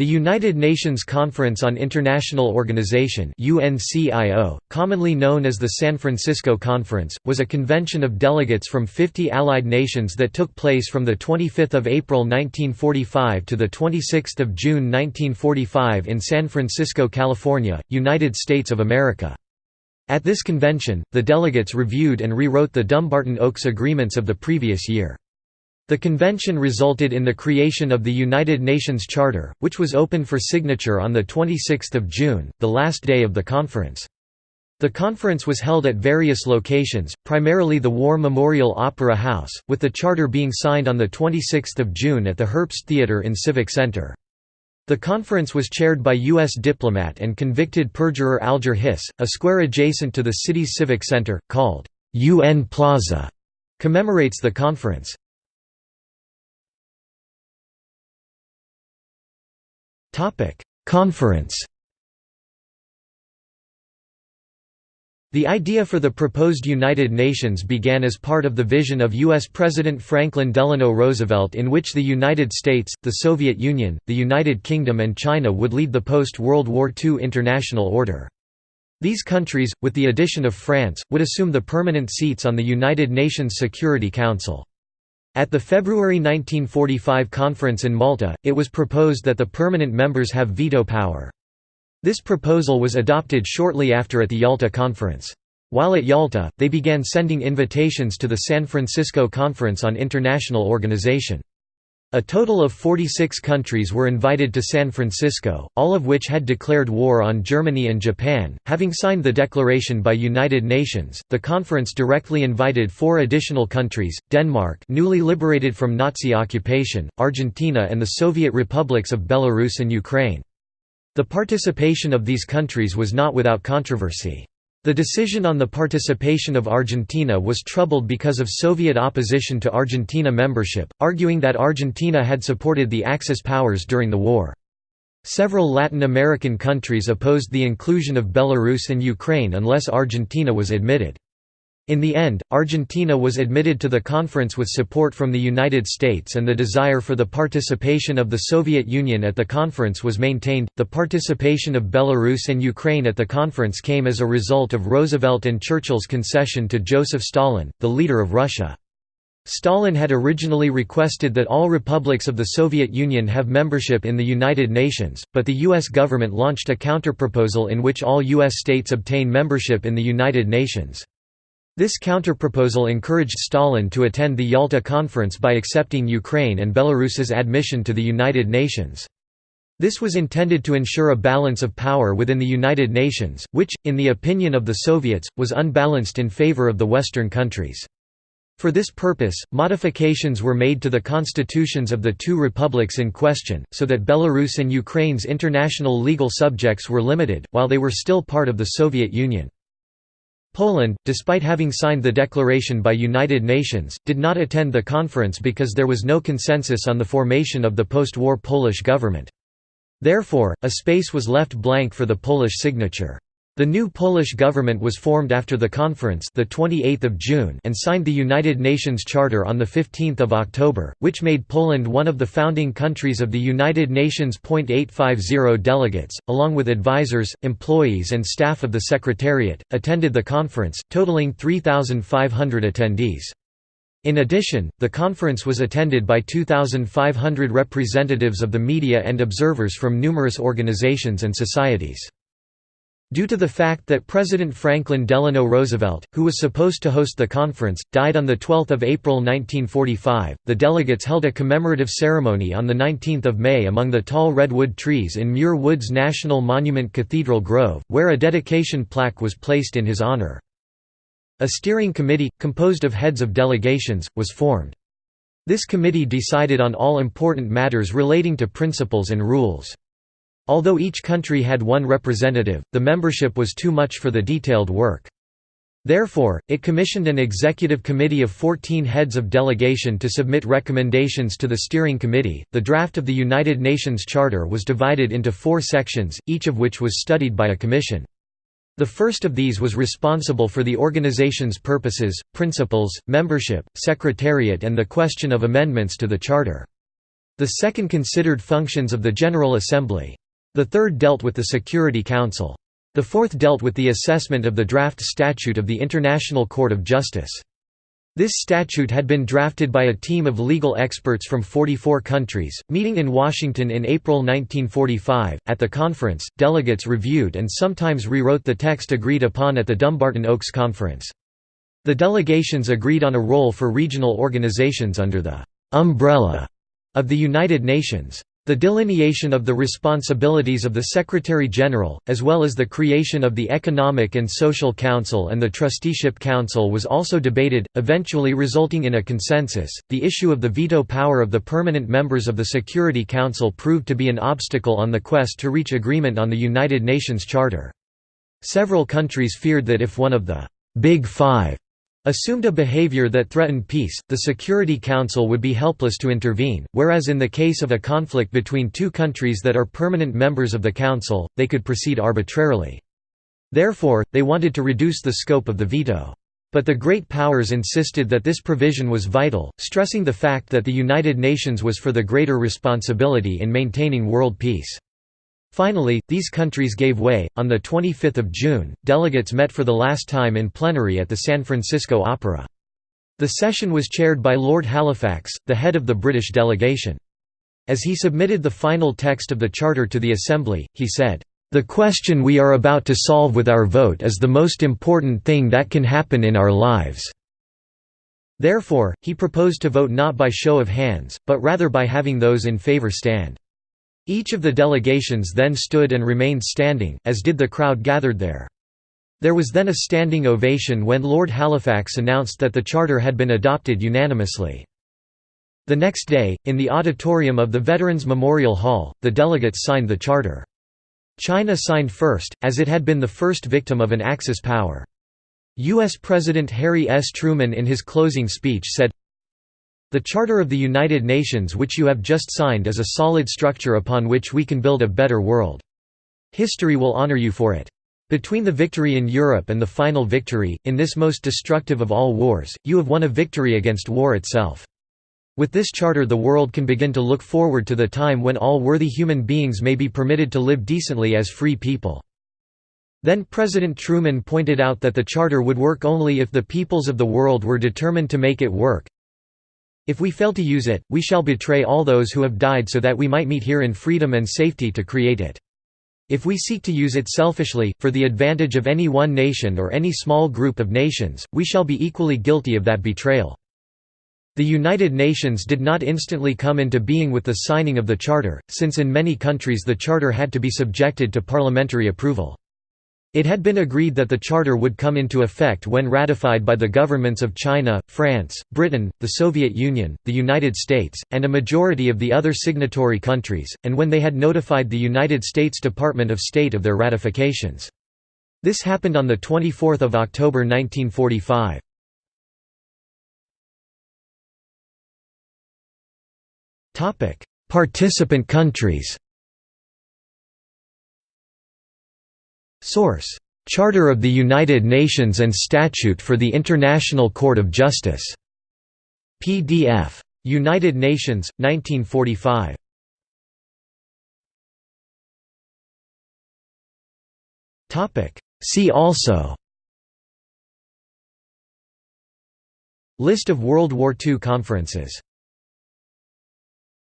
The United Nations Conference on International Organization UNCIO, commonly known as the San Francisco Conference, was a convention of delegates from 50 allied nations that took place from 25 April 1945 to 26 June 1945 in San Francisco, California, United States of America. At this convention, the delegates reviewed and rewrote the Dumbarton Oaks agreements of the previous year. The convention resulted in the creation of the United Nations Charter, which was open for signature on 26 June, the last day of the conference. The conference was held at various locations, primarily the War Memorial Opera House, with the charter being signed on 26 June at the Herbst Theatre in Civic Center. The conference was chaired by U.S. diplomat and convicted perjurer Alger Hiss. A square adjacent to the city's Civic Center, called UN Plaza, commemorates the conference. Conference The idea for the proposed United Nations began as part of the vision of U.S. President Franklin Delano Roosevelt in which the United States, the Soviet Union, the United Kingdom and China would lead the post-World War II international order. These countries, with the addition of France, would assume the permanent seats on the United Nations Security Council. At the February 1945 conference in Malta, it was proposed that the permanent members have veto power. This proposal was adopted shortly after at the Yalta Conference. While at Yalta, they began sending invitations to the San Francisco Conference on International Organization. A total of 46 countries were invited to San Francisco, all of which had declared war on Germany and Japan. Having signed the declaration by United Nations, the conference directly invited four additional countries: Denmark, newly liberated from Nazi occupation, Argentina, and the Soviet republics of Belarus and Ukraine. The participation of these countries was not without controversy. The decision on the participation of Argentina was troubled because of Soviet opposition to Argentina membership, arguing that Argentina had supported the Axis powers during the war. Several Latin American countries opposed the inclusion of Belarus and Ukraine unless Argentina was admitted. In the end, Argentina was admitted to the conference with support from the United States and the desire for the participation of the Soviet Union at the conference was maintained. The participation of Belarus and Ukraine at the conference came as a result of Roosevelt and Churchill's concession to Joseph Stalin, the leader of Russia. Stalin had originally requested that all republics of the Soviet Union have membership in the United Nations, but the U.S. government launched a counterproposal in which all U.S. states obtain membership in the United Nations. This counterproposal encouraged Stalin to attend the Yalta Conference by accepting Ukraine and Belarus's admission to the United Nations. This was intended to ensure a balance of power within the United Nations, which, in the opinion of the Soviets, was unbalanced in favor of the Western countries. For this purpose, modifications were made to the constitutions of the two republics in question, so that Belarus and Ukraine's international legal subjects were limited, while they were still part of the Soviet Union. Poland, despite having signed the declaration by United Nations, did not attend the conference because there was no consensus on the formation of the post-war Polish government. Therefore, a space was left blank for the Polish signature. The new Polish government was formed after the conference the 28th of June and signed the United Nations Charter on the 15th of October, which made Poland one of the founding countries of the United Nations. 850 delegates, along with advisors, employees and staff of the Secretariat, attended the conference, totaling 3,500 attendees. In addition, the conference was attended by 2,500 representatives of the media and observers from numerous organizations and societies. Due to the fact that President Franklin Delano Roosevelt, who was supposed to host the conference, died on 12 April 1945, the delegates held a commemorative ceremony on 19 May among the tall redwood trees in Muir Woods National Monument Cathedral Grove, where a dedication plaque was placed in his honor. A steering committee, composed of heads of delegations, was formed. This committee decided on all important matters relating to principles and rules. Although each country had one representative, the membership was too much for the detailed work. Therefore, it commissioned an executive committee of 14 heads of delegation to submit recommendations to the steering committee. The draft of the United Nations Charter was divided into four sections, each of which was studied by a commission. The first of these was responsible for the organization's purposes, principles, membership, secretariat, and the question of amendments to the Charter. The second considered functions of the General Assembly. The third dealt with the Security Council. The fourth dealt with the assessment of the draft statute of the International Court of Justice. This statute had been drafted by a team of legal experts from 44 countries, meeting in Washington in April 1945. At the conference, delegates reviewed and sometimes rewrote the text agreed upon at the Dumbarton Oaks Conference. The delegations agreed on a role for regional organizations under the umbrella of the United Nations. The delineation of the responsibilities of the Secretary-General, as well as the creation of the Economic and Social Council and the Trusteeship Council was also debated, eventually resulting in a consensus. The issue of the veto power of the permanent members of the Security Council proved to be an obstacle on the quest to reach agreement on the United Nations Charter. Several countries feared that if one of the Big Five assumed a behavior that threatened peace, the Security Council would be helpless to intervene, whereas in the case of a conflict between two countries that are permanent members of the Council, they could proceed arbitrarily. Therefore, they wanted to reduce the scope of the veto. But the Great Powers insisted that this provision was vital, stressing the fact that the United Nations was for the greater responsibility in maintaining world peace. Finally, these countries gave way. On the 25th of June, delegates met for the last time in plenary at the San Francisco Opera. The session was chaired by Lord Halifax, the head of the British delegation. As he submitted the final text of the charter to the Assembly, he said, "The question we are about to solve with our vote is the most important thing that can happen in our lives." Therefore, he proposed to vote not by show of hands, but rather by having those in favour stand. Each of the delegations then stood and remained standing, as did the crowd gathered there. There was then a standing ovation when Lord Halifax announced that the charter had been adopted unanimously. The next day, in the auditorium of the Veterans Memorial Hall, the delegates signed the charter. China signed first, as it had been the first victim of an Axis power. U.S. President Harry S. Truman in his closing speech said, the Charter of the United Nations which you have just signed is a solid structure upon which we can build a better world. History will honor you for it. Between the victory in Europe and the final victory, in this most destructive of all wars, you have won a victory against war itself. With this charter the world can begin to look forward to the time when all worthy human beings may be permitted to live decently as free people. Then President Truman pointed out that the charter would work only if the peoples of the world were determined to make it work, if we fail to use it, we shall betray all those who have died so that we might meet here in freedom and safety to create it. If we seek to use it selfishly, for the advantage of any one nation or any small group of nations, we shall be equally guilty of that betrayal. The United Nations did not instantly come into being with the signing of the Charter, since in many countries the Charter had to be subjected to parliamentary approval. It had been agreed that the charter would come into effect when ratified by the governments of China, France, Britain, the Soviet Union, the United States, and a majority of the other signatory countries, and when they had notified the United States Department of State of their ratifications. This happened on 24 October 1945. Participant countries Source: Charter of the United Nations and Statute for the International Court of Justice. PDF. United Nations, 1945. See also List of World War II conferences